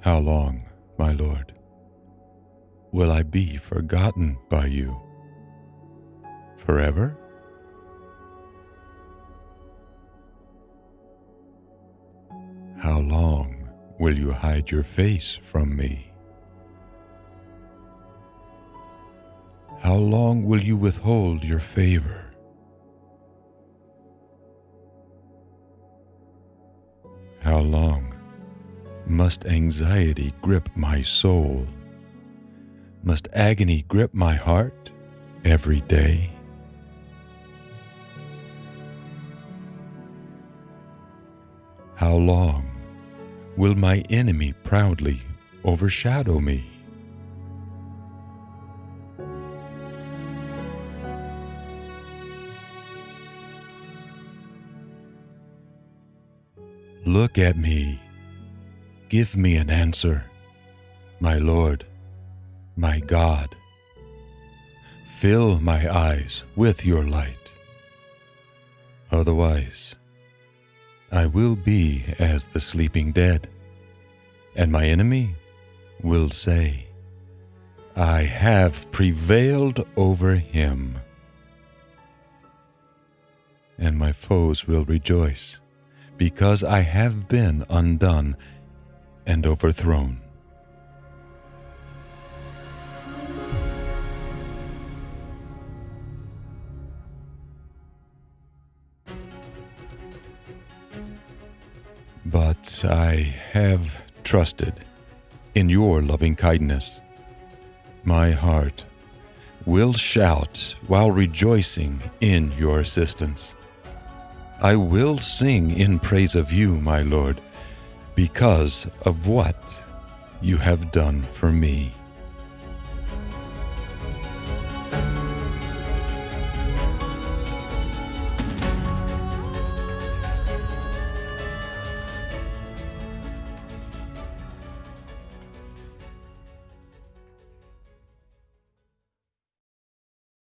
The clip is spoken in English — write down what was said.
How long, my Lord, will I be forgotten by you? Forever? How long will you hide your face from me? How long will you withhold your favor? How long must anxiety grip my soul? Must agony grip my heart every day? How long will my enemy proudly overshadow me? Look at me. Give me an answer, my Lord, my God. Fill my eyes with your light. Otherwise, I will be as the sleeping dead, and my enemy will say, I have prevailed over him. And my foes will rejoice because I have been undone and overthrown. But I have trusted in your loving kindness. My heart will shout while rejoicing in your assistance. I will sing in praise of you, my Lord, because of what you have done for me.